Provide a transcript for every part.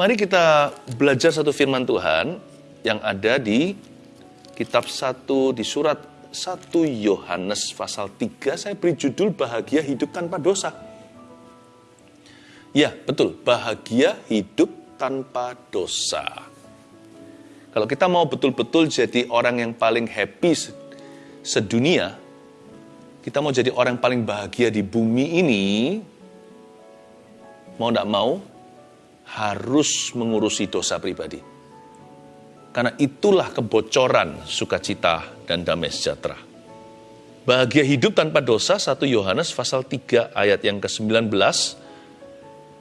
Mari kita belajar satu firman Tuhan yang ada di kitab 1 di surat 1 Yohanes pasal 3 saya beri judul bahagia hidup tanpa dosa. Ya, betul, bahagia hidup tanpa dosa. Kalau kita mau betul-betul jadi orang yang paling happy sedunia, kita mau jadi orang paling bahagia di bumi ini, mau tidak mau, harus mengurusi dosa pribadi. Karena itulah kebocoran sukacita dan damai sejahtera. Bahagia hidup tanpa dosa 1 Yohanes pasal 3 ayat yang ke-19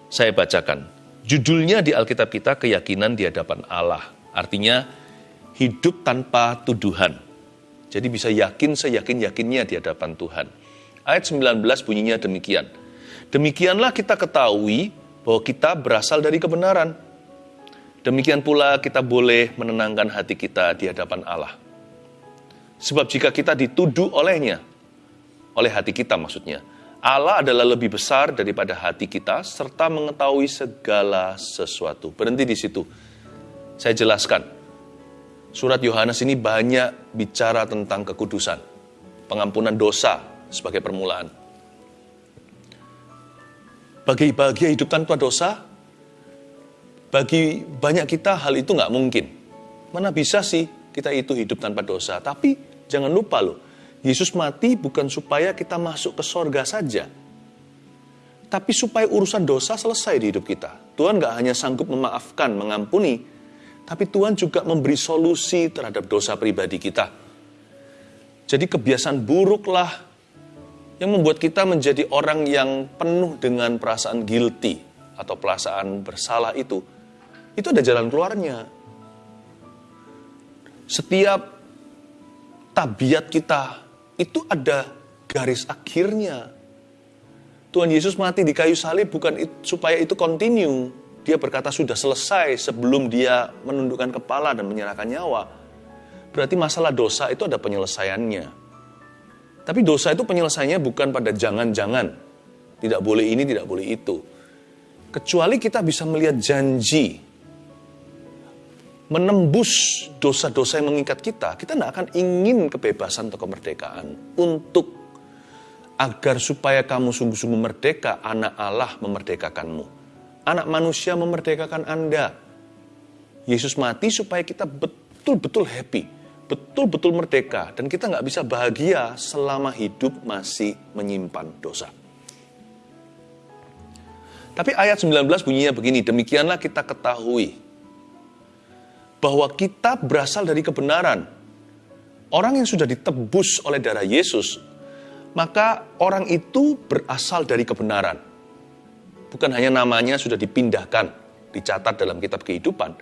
saya bacakan. Judulnya di Alkitab kita keyakinan di hadapan Allah. Artinya hidup tanpa tuduhan. Jadi bisa yakin seyakin-yakinnya di hadapan Tuhan. Ayat 19 bunyinya demikian. Demikianlah kita ketahui bahwa kita berasal dari kebenaran. Demikian pula kita boleh menenangkan hati kita di hadapan Allah. Sebab jika kita dituduh olehnya, oleh hati kita maksudnya, Allah adalah lebih besar daripada hati kita serta mengetahui segala sesuatu. Berhenti di situ. Saya jelaskan. Surat Yohanes ini banyak bicara tentang kekudusan, pengampunan dosa sebagai permulaan. Bagi bahagia hidup tanpa dosa, bagi banyak kita hal itu nggak mungkin. Mana bisa sih kita itu hidup tanpa dosa? Tapi jangan lupa loh, Yesus mati bukan supaya kita masuk ke sorga saja. Tapi supaya urusan dosa selesai di hidup kita. Tuhan nggak hanya sanggup memaafkan, mengampuni, tapi Tuhan juga memberi solusi terhadap dosa pribadi kita. Jadi kebiasaan buruklah yang membuat kita menjadi orang yang penuh dengan perasaan guilty atau perasaan bersalah itu, itu ada jalan keluarnya. Setiap tabiat kita itu ada garis akhirnya. Tuhan Yesus mati di kayu salib bukan supaya itu continue. Dia berkata sudah selesai sebelum dia menundukkan kepala dan menyerahkan nyawa. Berarti masalah dosa itu ada penyelesaiannya. Tapi dosa itu penyelesaiannya bukan pada jangan-jangan. Tidak boleh ini, tidak boleh itu. Kecuali kita bisa melihat janji. Menembus dosa-dosa yang mengikat kita. Kita tidak akan ingin kebebasan atau kemerdekaan. Untuk agar supaya kamu sungguh-sungguh merdeka, anak Allah memerdekakanmu. Anak manusia memerdekakan Anda. Yesus mati supaya kita betul-betul happy betul-betul merdeka dan kita nggak bisa bahagia selama hidup masih menyimpan dosa. Tapi ayat 19 bunyinya begini, demikianlah kita ketahui bahwa kita berasal dari kebenaran. Orang yang sudah ditebus oleh darah Yesus, maka orang itu berasal dari kebenaran. Bukan hanya namanya sudah dipindahkan, dicatat dalam kitab kehidupan,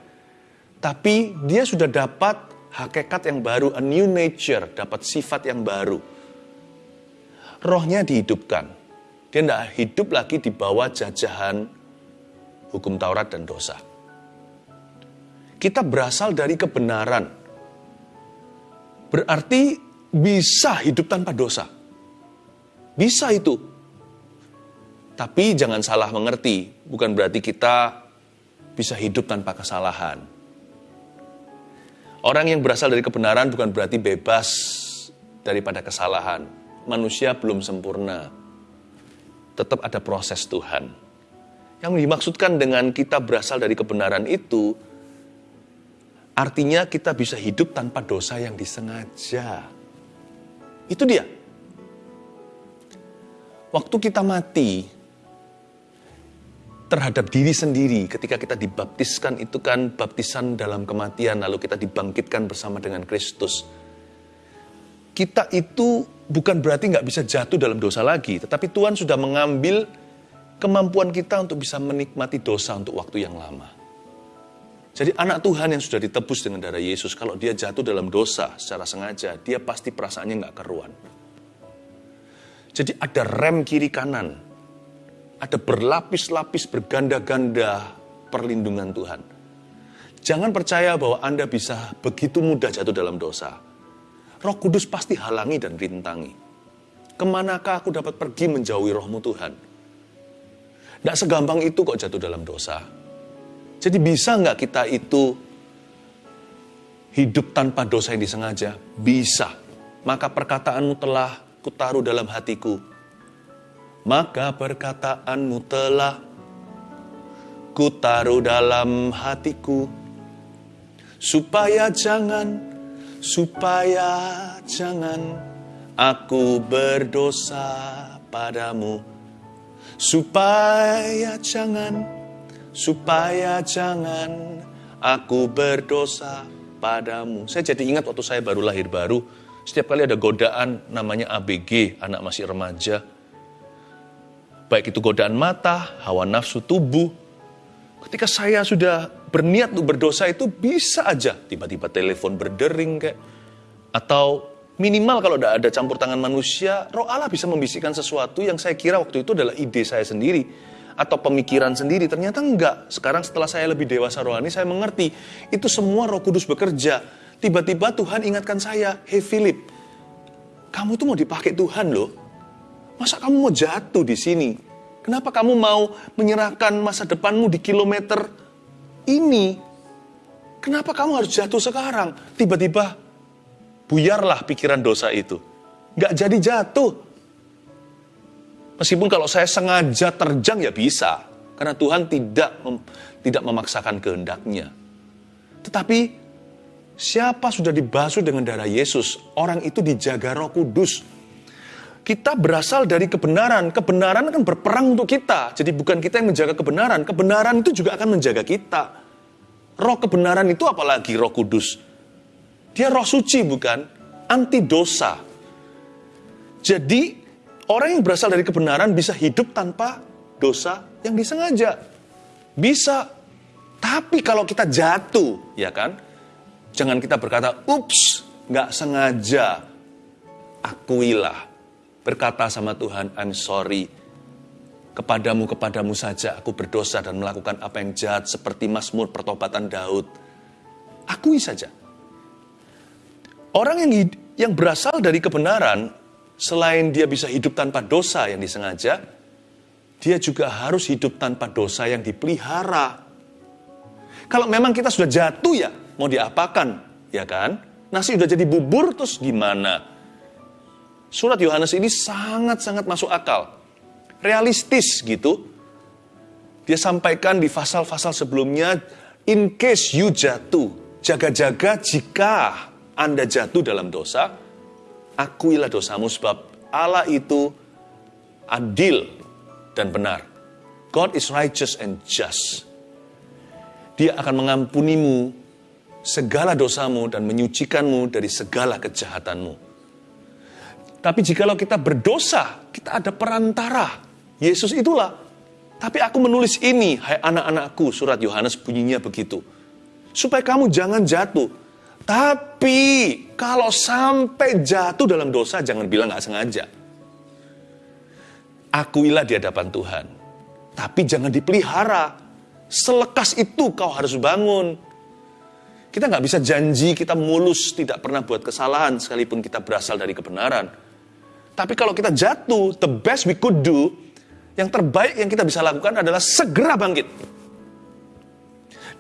tapi dia sudah dapat hakikat yang baru, a new nature, dapat sifat yang baru. Rohnya dihidupkan. Dia tidak hidup lagi di bawah jajahan hukum Taurat dan dosa. Kita berasal dari kebenaran. Berarti bisa hidup tanpa dosa. Bisa itu. Tapi jangan salah mengerti, bukan berarti kita bisa hidup tanpa kesalahan Orang yang berasal dari kebenaran bukan berarti bebas daripada kesalahan. Manusia belum sempurna. Tetap ada proses Tuhan. Yang dimaksudkan dengan kita berasal dari kebenaran itu, artinya kita bisa hidup tanpa dosa yang disengaja. Itu dia. Waktu kita mati, terhadap diri sendiri ketika kita dibaptiskan itu kan baptisan dalam kematian lalu kita dibangkitkan bersama dengan Kristus. Kita itu bukan berarti nggak bisa jatuh dalam dosa lagi, tetapi Tuhan sudah mengambil kemampuan kita untuk bisa menikmati dosa untuk waktu yang lama. Jadi anak Tuhan yang sudah ditebus dengan darah Yesus, kalau dia jatuh dalam dosa secara sengaja, dia pasti perasaannya nggak keruan. Jadi ada rem kiri kanan ada berlapis-lapis berganda-ganda perlindungan Tuhan. Jangan percaya bahwa Anda bisa begitu mudah jatuh dalam dosa. Roh Kudus pasti halangi dan rintangi. Ke manakah aku dapat pergi menjauhi rohmu Tuhan? Tidak segampang itu kok jatuh dalam dosa. Jadi bisa nggak kita itu hidup tanpa dosa yang disengaja? Bisa. Maka perkataanmu telah kutaruh dalam hatiku. Maka perkataanmu telah kutaruh dalam hatiku. Supaya jangan, supaya jangan aku berdosa padamu. Supaya jangan, supaya jangan aku berdosa padamu. Saya jadi ingat waktu saya baru lahir baru, setiap kali ada godaan namanya ABG, anak masih remaja. Baik itu godaan mata, hawa nafsu tubuh. Ketika saya sudah berniat untuk berdosa itu bisa aja tiba-tiba telepon berdering kayak atau minimal kalau tidak ada campur tangan manusia, roh Allah bisa membisikkan sesuatu yang saya kira waktu itu adalah ide saya sendiri atau pemikiran sendiri. Ternyata enggak. Sekarang setelah saya lebih dewasa rohani, saya mengerti itu semua roh kudus bekerja. Tiba-tiba Tuhan ingatkan saya, Hei Philip, kamu tuh mau dipakai Tuhan loh. Masa kamu mau jatuh di sini? Kenapa kamu mau menyerahkan masa depanmu di kilometer ini? Kenapa kamu harus jatuh sekarang? Tiba-tiba buyarlah pikiran dosa itu. Gak jadi jatuh. Meskipun kalau saya sengaja terjang ya bisa. Karena Tuhan tidak mem, tidak memaksakan kehendaknya. Tetapi siapa sudah dibasuh dengan darah Yesus, orang itu dijaga roh kudus. Kita berasal dari kebenaran. Kebenaran akan berperang untuk kita. Jadi bukan kita yang menjaga kebenaran. Kebenaran itu juga akan menjaga kita. Roh kebenaran itu apalagi roh kudus. Dia roh suci bukan? Anti dosa. Jadi orang yang berasal dari kebenaran bisa hidup tanpa dosa yang disengaja. Bisa. Tapi kalau kita jatuh, ya kan? Jangan kita berkata, ups, nggak sengaja. Akuilah. Berkata sama Tuhan, I'm sorry. Kepadamu, kepadamu saja aku berdosa dan melakukan apa yang jahat seperti Mazmur pertobatan Daud. Akui saja. Orang yang yang berasal dari kebenaran, selain dia bisa hidup tanpa dosa yang disengaja, dia juga harus hidup tanpa dosa yang dipelihara. Kalau memang kita sudah jatuh ya, mau diapakan, ya kan? Nasi sudah jadi bubur, terus gimana? Surat Yohanes ini sangat-sangat masuk akal. Realistis gitu. Dia sampaikan di pasal-pasal sebelumnya, in case you jatuh, jaga-jaga jika anda jatuh dalam dosa, akuilah dosamu sebab Allah itu adil dan benar. God is righteous and just. Dia akan mengampunimu segala dosamu dan menyucikanmu dari segala kejahatanmu. Tapi jikalau kita berdosa, kita ada perantara. Yesus itulah. Tapi aku menulis ini, hai anak-anakku, surat Yohanes bunyinya begitu. Supaya kamu jangan jatuh tapi kalau sampai jatuh dalam dosa, jangan bilang gak sengaja. Akuilah di hadapan Tuhan. Tapi jangan dipelihara. Selekas itu kau harus bangun. Kita nggak bisa janji kita mulus, tidak pernah buat kesalahan, sekalipun kita berasal dari kebenaran. Tapi kalau kita jatuh, the best we could do, yang terbaik yang kita bisa lakukan adalah segera bangkit.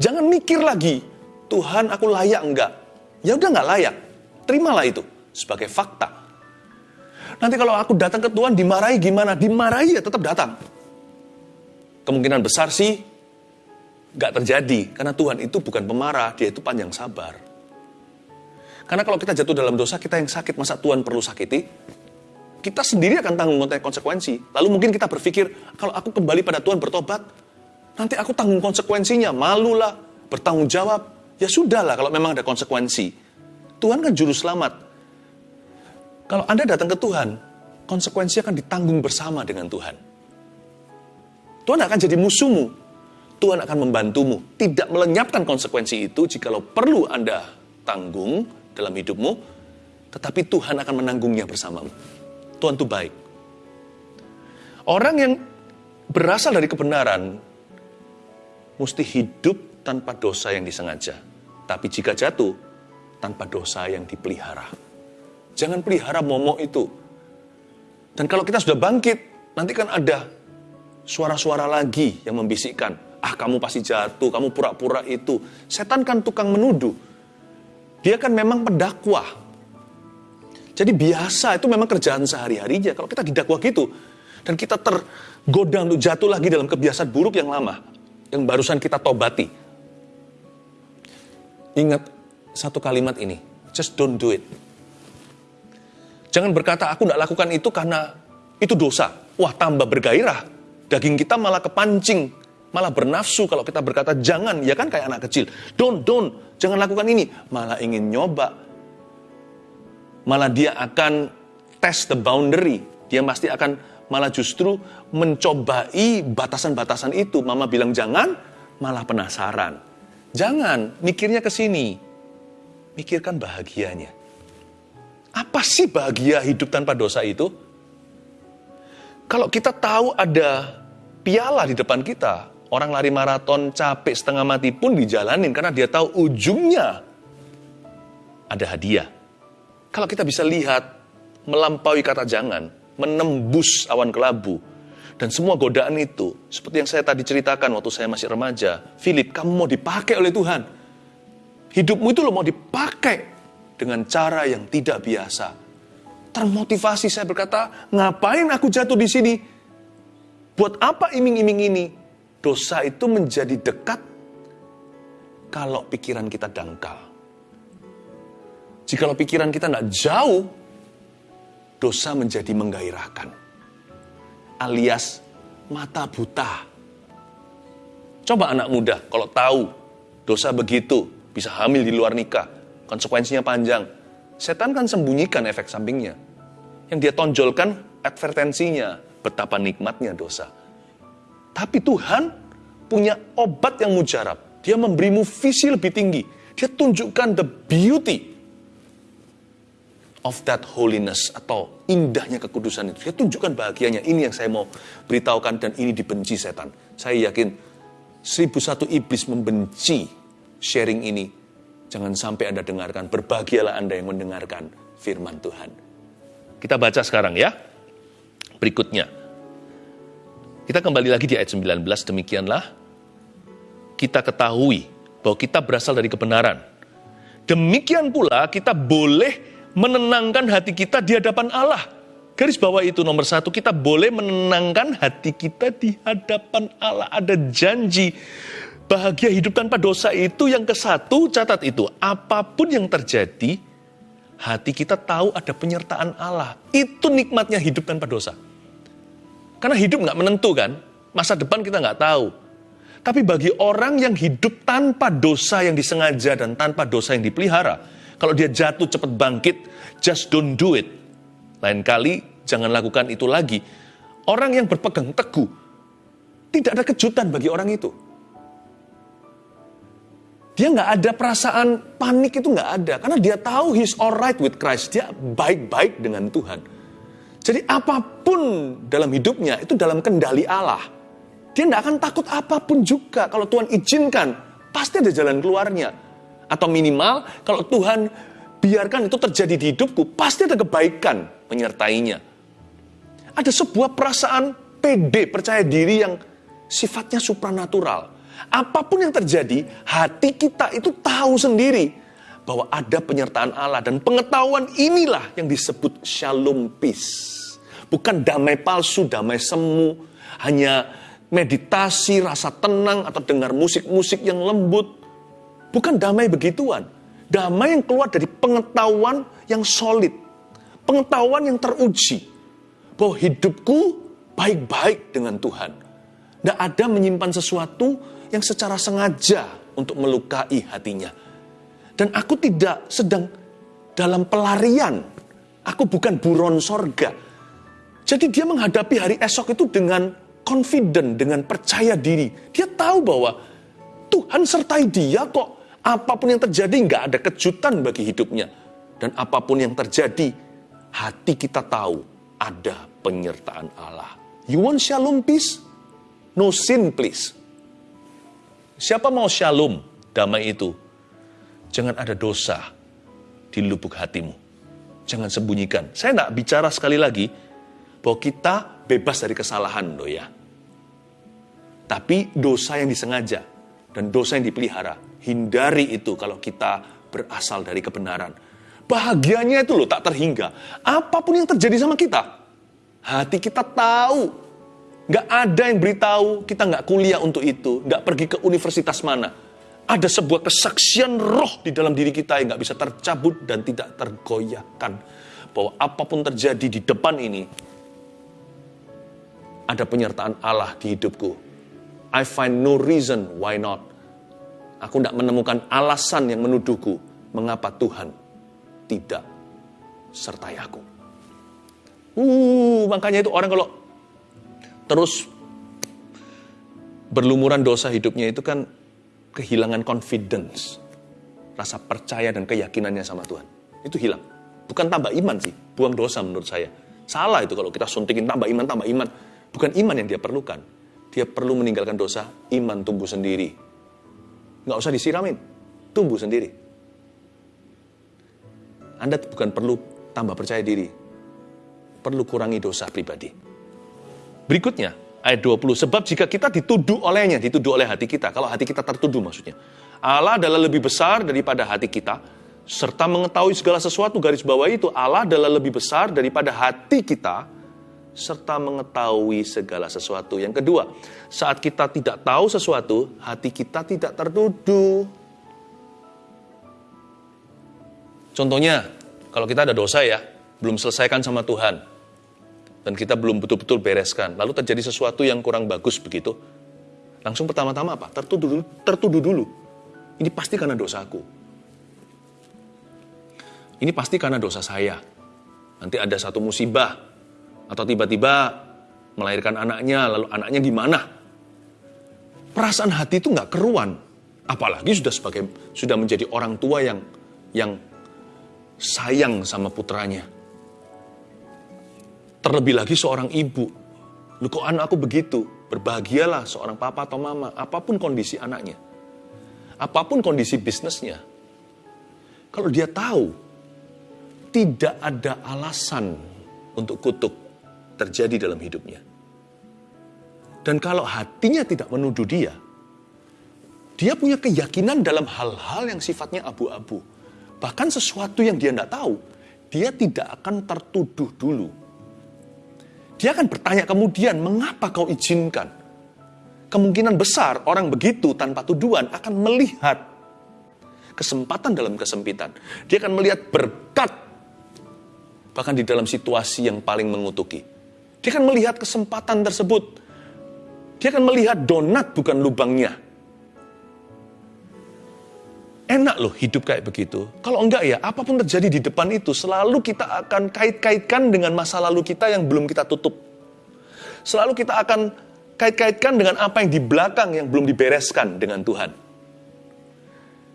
Jangan mikir lagi, Tuhan aku layak enggak? ya udah nggak layak. Terimalah itu sebagai fakta. Nanti kalau aku datang ke Tuhan dimarahi gimana? Dimarahi ya tetap datang. Kemungkinan besar sih nggak terjadi karena Tuhan itu bukan pemarah, dia itu panjang sabar. Karena kalau kita jatuh dalam dosa, kita yang sakit, masa Tuhan perlu sakiti? Kita sendiri akan tanggung konsekuensi. Lalu mungkin kita berpikir, kalau aku kembali pada Tuhan bertobat, nanti aku tanggung konsekuensinya, malulah, bertanggung jawab, Ya sudahlah kalau memang ada konsekuensi. Tuhan kan juru selamat. Kalau Anda datang ke Tuhan, konsekuensi akan ditanggung bersama dengan Tuhan. Tuhan akan jadi musuhmu. Tuhan akan membantumu. Tidak melenyapkan konsekuensi itu jikalau perlu Anda tanggung dalam hidupmu, tetapi Tuhan akan menanggungnya bersamamu. Tuhan itu baik. Orang yang berasal dari kebenaran mesti hidup tanpa dosa yang disengaja. Tapi jika jatuh, tanpa dosa yang dipelihara. Jangan pelihara momok itu. Dan kalau kita sudah bangkit, nanti kan ada suara-suara lagi yang membisikkan, Ah kamu pasti jatuh, kamu pura-pura itu. Setan kan tukang menuduh. Dia kan memang pendakwah. Jadi biasa, itu memang kerjaan sehari-harinya. Kalau kita didakwa gitu, dan kita tergoda untuk jatuh lagi dalam kebiasaan buruk yang lama, yang barusan kita tobati. Ingat satu kalimat ini, just don't do it. Jangan berkata, aku tidak lakukan itu karena itu dosa. Wah, tambah bergairah. Daging kita malah kepancing, malah bernafsu kalau kita berkata jangan, ya kan kayak anak kecil. Don't, don't, jangan lakukan ini. Malah ingin nyoba. Malah dia akan test the boundary. Dia pasti akan malah justru mencobai batasan-batasan itu. Mama bilang jangan, malah penasaran. Jangan, mikirnya ke sini. Mikirkan bahagianya. Apa sih bahagia hidup tanpa dosa itu? Kalau kita tahu ada piala di depan kita, orang lari maraton capek setengah mati pun dijalanin karena dia tahu ujungnya ada hadiah. Kalau kita bisa lihat melampaui kata jangan, menembus awan kelabu, dan semua godaan itu, seperti yang saya tadi ceritakan waktu saya masih remaja, Philip, kamu mau dipakai oleh Tuhan. Hidupmu itu lo mau dipakai dengan cara yang tidak biasa. Termotivasi saya berkata, ngapain aku jatuh di sini? Buat apa iming-iming ini? Dosa itu menjadi dekat kalau pikiran kita dangkal. Jikalau pikiran kita tidak jauh, dosa menjadi menggairahkan. Alias mata buta. Coba anak muda kalau tahu dosa begitu bisa hamil di luar nikah, Konsekuensinya panjang. Setan kan sembunyikan efek sampingnya. Yang dia tonjolkan advertensinya, betapa nikmatnya dosa. Tapi Tuhan punya obat yang mujarab. Dia memberimu visi lebih tinggi. Dia tunjukkan the beauty of that holiness atau indahnya kekudusan itu. Dia tunjukkan bahagianya. Ini yang saya mau beritahukan dan ini dibenci setan. Saya yakin seribu satu iblis membenci sharing ini Jangan sampai Anda dengarkan, berbahagialah Anda yang mendengarkan firman Tuhan. Kita baca sekarang ya. Berikutnya. Kita kembali lagi di ayat 19, demikianlah kita ketahui bahwa kita berasal dari kebenaran. Demikian pula kita boleh menenangkan hati kita di hadapan Allah. Garis bawah itu nomor satu, kita boleh menenangkan hati kita di hadapan Allah. Ada janji Bahagia hidup tanpa dosa itu yang ke satu, catat itu. Apa pun yang terjadi, hati kita tahu ada penyertaan Allah. Itu nikmatnya hidup tanpa dosa. Karena hidup nggak menentu kan, masa depan kita nggak tahu. Tapi bagi orang yang hidup tanpa dosa yang disengaja dan tanpa dosa yang dipelihara, kalau dia jatuh cepat bangkit, just don't do it. Lain kali jangan lakukan itu lagi. Orang yang berpegang teguh, tidak ada kejutan bagi orang itu. Dia nggak ada perasaan panik itu nggak ada. Karena dia tahu he's alright with Christ. Dia baik-baik dengan Tuhan. Jadi apa pun dalam hidupnya itu dalam kendali Allah. Dia nggak akan takut apa pun juga. Kalau Tuhan izinkan, pasti ada jalan keluarnya. Atau minimal kalau Tuhan biarkan itu terjadi di hidupku, pasti ada kebaikan menyertainya. Ada sebuah perasaan pede, percaya diri yang sifatnya supranatural Apa pun yang terjadi, hati kita itu tahu sendiri bahwa ada penyertaan Allah dan pengetahuan inilah yang disebut shalom peace. Bukan damai palsu, damai semu, hanya meditasi, rasa tenang atau dengar musik-musik yang lembut. Bukan damai begituan. Damai yang keluar dari pengetahuan yang solid. Pengetahuan yang teruji. Bahwa hidupku baik-baik dengan Tuhan. Tidak ada menyimpan sesuatu yang secara sengaja untuk melukai hatinya. Dan aku tidak sedang dalam pelarian. Aku bukan buron sorga. Jadi dia menghadapi hari esok itu dengan confident, dengan percaya diri. Dia tahu bahwa Tuhan sertai dia kok. Apa pun yang terjadi nggak ada kejutan bagi hidupnya. Dan apa pun yang terjadi, hati kita tahu ada penyertaan Allah. You want shalom peace? No sin please. Siapa mau shalom, damai itu? Jangan ada dosa di lubuk hatimu. Jangan sembunyikan. Saya tidak bicara sekali lagi bahwa kita bebas dari kesalahan loh ya. Tapi dosa yang disengaja dan dosa yang dipelihara, hindari itu kalau kita berasal dari kebenaran. Bahagianya itu loh tak terhingga. Apa pun yang terjadi sama kita, hati kita tahu. Gak ada yang beritahu, kita gak kuliah untuk itu, gak pergi ke universitas mana. Ada sebuah kesaksian roh di dalam diri kita yang gak bisa tercabut dan tidak tergoyahkan. Bahwa apa pun terjadi di depan ini, ada penyertaan Allah di hidupku. I find no reason why not. Aku tidak menemukan alasan yang menuduhku mengapa Tuhan tidak sertai aku. Uh, makanya itu orang kalau terus berlumuran dosa hidupnya itu kan kehilangan confidence, rasa percaya dan keyakinannya sama Tuhan. Itu hilang. Bukan tambah iman sih, buang dosa menurut saya. Salah itu kalau kita suntikin tambah iman, tambah iman. Bukan iman yang dia perlukan. Dia perlu meninggalkan dosa, iman tumbuh sendiri. Nggak usah disiramin, tumbuh sendiri. Anda bukan perlu tambah percaya diri, perlu kurangi dosa pribadi. Berikutnya, ayat 20. Sebab jika kita dituduh olehnya, dituduh oleh hati kita, kalau hati kita tertuduh maksudnya. Allah adalah lebih besar daripada hati kita, serta mengetahui segala sesuatu garis bawah itu Allah adalah lebih besar daripada hati kita serta mengetahui segala sesuatu. Yang kedua, saat kita tidak tahu sesuatu, hati kita tidak tertuduh. Contohnya, kalau kita ada dosa ya, belum selesaikan sama Tuhan, dan kita belum betul-betul bereskan, lalu terjadi sesuatu yang kurang bagus begitu, langsung pertama-tama apa? Tertuduh dulu, tertuduh dulu. Ini pasti karena dosaku. Ini pasti karena dosa saya. Nanti ada satu musibah, atau tiba-tiba melahirkan anaknya, lalu anaknya gimana? Perasaan hati itu nggak keruan, apalagi sudah sebagai sudah menjadi orang tua yang yang sayang sama putranya. Terlebih lagi seorang ibu, lu kok anak aku begitu? Berbahagialah seorang papa atau mama, apa pun kondisi anaknya, apa pun kondisi bisnisnya. Kalau dia tahu tidak ada alasan untuk kutuk terjadi dalam hidupnya. Dan kalau hatinya tidak menuduh dia, dia punya keyakinan dalam hal-hal yang sifatnya abu-abu. Bahkan sesuatu yang dia tidak tahu, dia tidak akan tertuduh dulu. Dia akan bertanya kemudian, mengapa kau izinkan? Kemungkinan besar orang begitu tanpa tuduhan akan melihat kesempatan dalam kesempitan. Dia akan melihat berkat bahkan di dalam situasi yang paling mengutuki. Dia akan melihat kesempatan tersebut. Dia akan melihat donat bukan lubangnya. Enak loh hidup kayak begitu. Kalau enggak ya, apa pun terjadi di depan itu, selalu kita akan kait-kaitkan dengan masa lalu kita yang belum kita tutup. Selalu kita akan kait-kaitkan dengan apa yang di belakang yang belum dibereskan dengan Tuhan.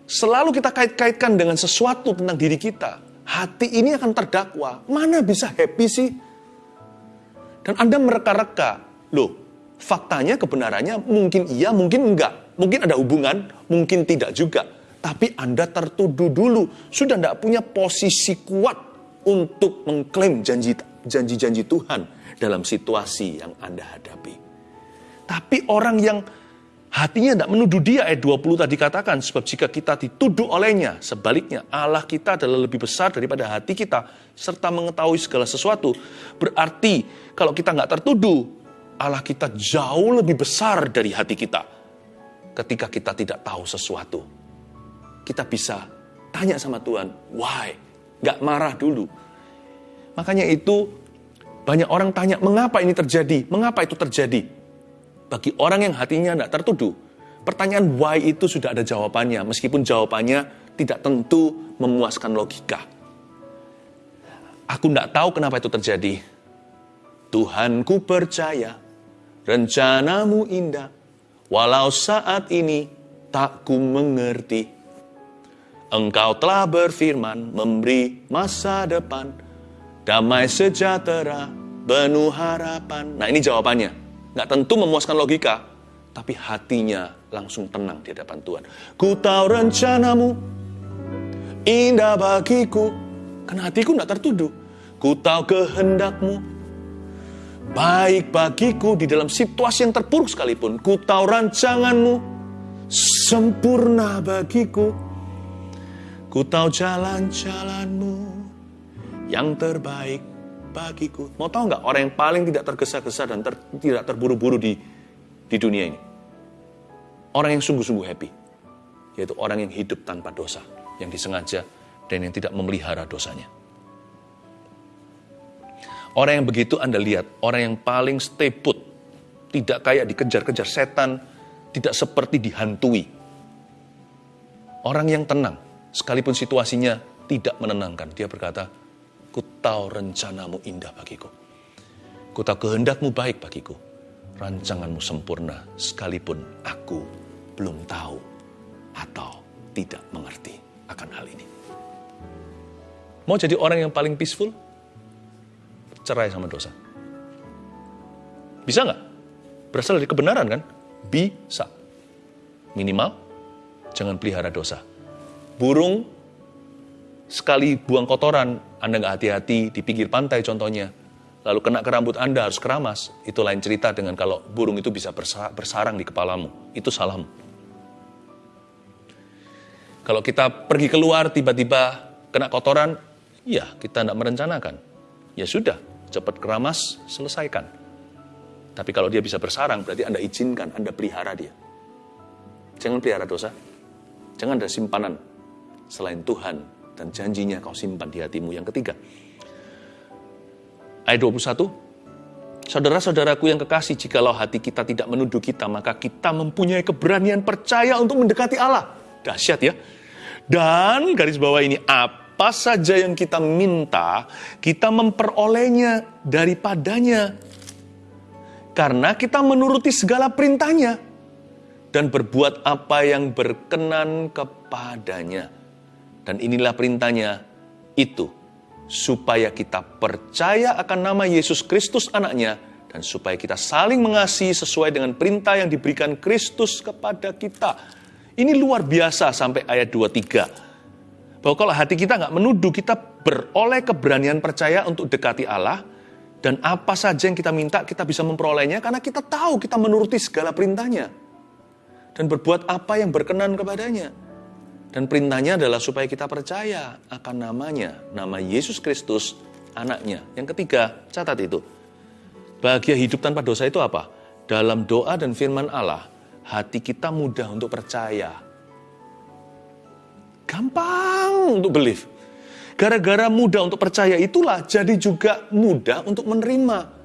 Selalu kita kait-kaitkan dengan sesuatu tentang diri kita. Hati ini akan terdakwa. Mana bisa happy sih? Dan Anda mereka-reka, loh, faktanya kebenarannya mungkin iya, mungkin enggak. Mungkin ada hubungan, mungkin tidak juga. Tapi Anda tertuduh dulu, sudah tidak punya posisi kuat untuk mengklaim janji-janji Tuhan dalam situasi yang Anda hadapi. Tapi orang yang hatinya tidak menuduh dia, ayat 20 tadi katakan, sebab jika kita dituduh olehnya, sebaliknya Allah kita adalah lebih besar daripada hati kita, serta mengetahui segala sesuatu. Berarti kalau kita nggak tertuduh, Allah kita jauh lebih besar dari hati kita. Ketika kita tidak tahu sesuatu, kita bisa tanya sama Tuhan, why? Nggak marah dulu. Makanya itu banyak orang tanya, mengapa ini terjadi? Mengapa itu terjadi? Bagi orang yang hatinya tidak tertuduh, pertanyaan why itu sudah ada jawabannya, meskipun jawabannya tidak tentu memuaskan logika. Aku tidak tahu kenapa itu terjadi, Tuhan ku percaya, rencanamu indah, walau saat ini tak ku mengerti. Engkau telah berfirman, memberi masa depan, damai sejahtera, penuh harapan. Nah ini jawabannya. Nggak tentu memuaskan logika, tapi hatinya langsung tenang di hadapan Tuhan. Ku tahu rencanamu indah bagiku, karena hatiku nggak tertuduh. Ku tahu kehendakmu baik bagiku di dalam situasi yang terpuruk sekalipun. Ku tahu rancanganmu sempurna bagiku. Ku tahu jalan-jalanmu yang terbaik bagiku. Mau tahu nggak orang yang paling tidak tergesa-gesa dan ter, tidak terburu-buru di di dunia ini? Orang yang sungguh-sungguh happy, yaitu orang yang hidup tanpa dosa, yang disengaja dan yang tidak memelihara dosanya. Orang yang begitu Anda lihat, orang yang paling stay put, tidak kayak dikejar-kejar setan, tidak seperti dihantui. Orang yang tenang, sekalipun situasinya tidak menenangkan. Dia berkata, ku tahu rencanamu indah bagiku. Ku tahu kehendakmu baik bagiku. Rancanganmu sempurna, sekalipun aku belum tahu atau tidak mengerti akan hal ini. Mau jadi orang yang paling peaceful? cerai sama dosa? Bisa nggak? Berasal dari kebenaran kan? Bisa. Minimal, jangan pelihara dosa. Burung sekali buang kotoran, Anda nggak hati-hati di pinggir pantai contohnya, lalu kena ke rambut Anda harus keramas, itu lain cerita dengan kalau burung itu bisa bersarang di kepalamu. Itu salahmu. Kalau kita pergi keluar tiba-tiba kena kotoran, ya kita tidak merencanakan. Ya sudah, cepat keramas, selesaikan. Tapi kalau dia bisa bersarang, berarti Anda izinkan, Anda pelihara dia. Jangan pelihara dosa. Jangan ada simpanan selain Tuhan dan janjinya kau simpan di hatimu. Yang ketiga, ayat 21, Saudara-saudaraku yang kekasih, jikalau hati kita tidak menuduh kita, maka kita mempunyai keberanian percaya untuk mendekati Allah. Dahsyat ya. Dan garis bawah ini, apa saja yang kita minta, kita memperolehnya daripadanya. Karena kita menuruti segala perintahnya dan berbuat apa yang berkenan kepadanya. Dan inilah perintahnya itu, supaya kita percaya akan nama Yesus Kristus anaknya, dan supaya kita saling mengasihi sesuai dengan perintah yang diberikan Kristus kepada kita. Ini luar biasa sampai ayat 23 bahwa kalau hati kita nggak menuduh, kita beroleh keberanian percaya untuk dekati Allah, dan apa saja yang kita minta, kita bisa memperolehnya, karena kita tahu kita menuruti segala perintahnya. Dan berbuat apa yang berkenan kepadanya. Dan perintahnya adalah supaya kita percaya akan namanya, nama Yesus Kristus, anaknya. Yang ketiga, catat itu. Bahagia hidup tanpa dosa itu apa? Dalam doa dan firman Allah, hati kita mudah untuk percaya Gampang untuk believe. Gara-gara mudah untuk percaya itulah jadi juga mudah untuk menerima.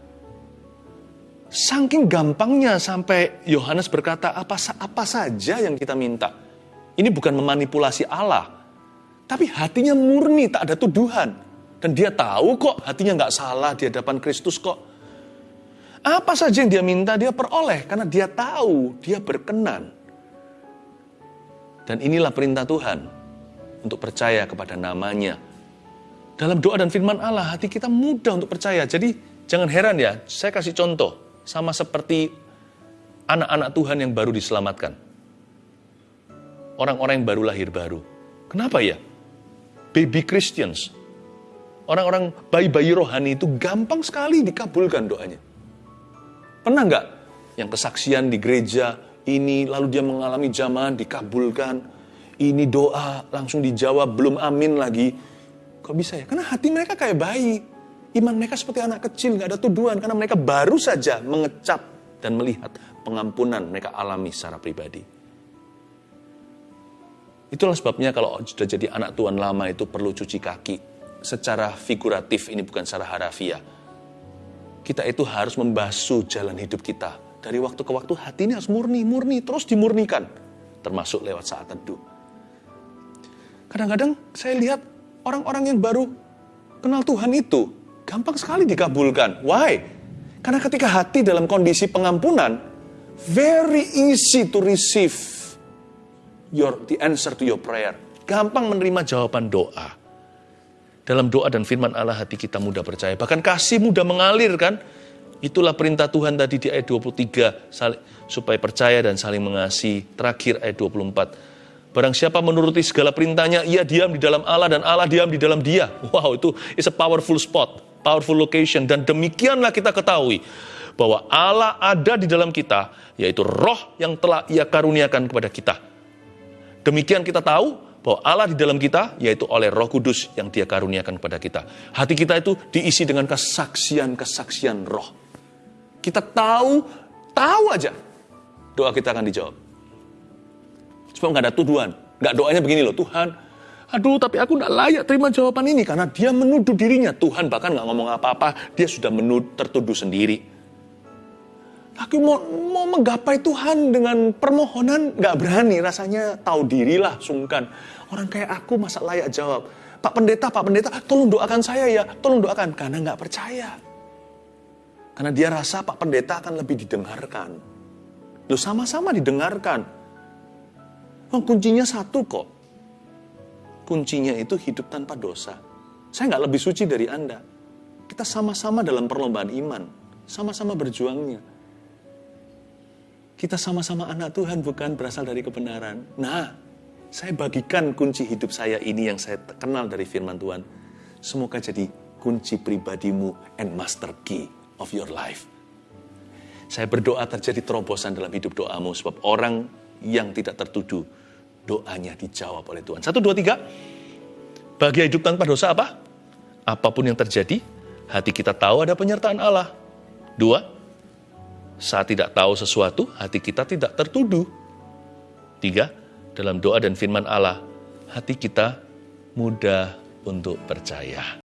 Saking gampangnya sampai Yohanes berkata apa apa saja yang kita minta. Ini bukan memanipulasi Allah. Tapi hatinya murni, tak ada tuduhan. Dan dia tahu kok hatinya nggak salah di hadapan Kristus kok. Apa saja yang dia minta dia peroleh karena dia tahu dia berkenan. Dan inilah perintah Tuhan untuk percaya kepada namanya. Dalam doa dan firman Allah, hati kita mudah untuk percaya. Jadi jangan heran ya, saya kasih contoh. Sama seperti anak-anak Tuhan yang baru diselamatkan. Orang-orang yang baru lahir baru. Kenapa ya? Baby Christians. Orang-orang bayi-bayi rohani itu gampang sekali dikabulkan doanya. Pernah nggak yang kesaksian di gereja ini, lalu dia mengalami zaman dikabulkan, ini doa langsung dijawab, belum amin lagi. Kok bisa ya? Karena hati mereka kayak bayi. Iman mereka seperti anak kecil, nggak ada tuduhan. Karena mereka baru saja mengecap dan melihat pengampunan mereka alami secara pribadi. Itulah sebabnya kalau sudah jadi anak Tuhan lama itu perlu cuci kaki. Secara figuratif, ini bukan secara harafiah. Kita itu harus membasuh jalan hidup kita. Dari waktu ke waktu hati ini harus murni, murni, terus dimurnikan. Termasuk lewat saat teduh. Kadang-kadang saya lihat orang-orang yang baru kenal Tuhan itu gampang sekali dikabulkan. Why? Karena ketika hati dalam kondisi pengampunan, very easy to receive your the answer to your prayer. Gampang menerima jawaban doa. Dalam doa dan firman Allah hati kita mudah percaya. Bahkan kasih mudah mengalir kan. Itulah perintah Tuhan tadi di ayat 23. supaya percaya dan saling mengasihi. Terakhir ayat 24 Barang siapa menuruti segala perintahnya, ia diam di dalam Allah dan Allah diam di dalam dia. Wow, itu is a powerful spot. powerful location. Dan demikianlah kita ketahui bahwa Allah ada di dalam kita, yaitu roh yang telah ia karuniakan kepada kita. Demikian kita tahu bahwa Allah di dalam kita, yaitu oleh roh kudus yang dia karuniakan kepada kita. Hati kita itu diisi dengan kesaksian-kesaksian roh. Kita tahu, tahu aja, doa kita akan dijawab. Sebab nggak ada tuduhan. Nggak doanya begini loh, Tuhan, aduh tapi aku nggak layak terima jawaban ini. Karena dia menuduh dirinya. Tuhan bahkan nggak ngomong apa-apa, dia sudah menuduh, tertuduh sendiri. Aku mau, mau menggapai Tuhan dengan permohonan nggak berani, rasanya tahu dirilah, sungkan. Orang kayak aku masa layak jawab. Pak pendeta, Pak pendeta, tolong doakan saya ya, tolong doakan. Karena nggak percaya. Karena dia rasa Pak pendeta akan lebih didengarkan. Lu sama-sama didengarkan. Oh, kuncinya satu kok. Kuncinya itu hidup tanpa dosa. Saya nggak lebih suci dari Anda. Kita sama-sama dalam perlombaan iman. Sama-sama berjuangnya kita sama-sama anak Tuhan bukan berasal dari kebenaran. Nah, saya bagikan kunci hidup saya ini yang saya kenal dari firman Tuhan. Semoga jadi kunci pribadimu and master key of your life. Saya berdoa terjadi terobosan dalam hidup doamu sebab orang yang tidak tertuduh doanya dijawab oleh Tuhan. Satu, dua, tiga. Bahagia hidup tanpa dosa apa? Apa pun yang terjadi, hati kita tahu ada penyertaan Allah. Dua, saat tidak tahu sesuatu, hati kita tidak tertuduh. Tiga, dalam doa dan firman Allah, hati kita mudah untuk percaya.